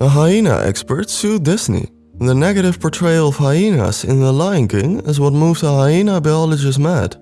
A hyena expert sued Disney. The negative portrayal of hyenas in The Lion King is what moves a hyena biologist mad.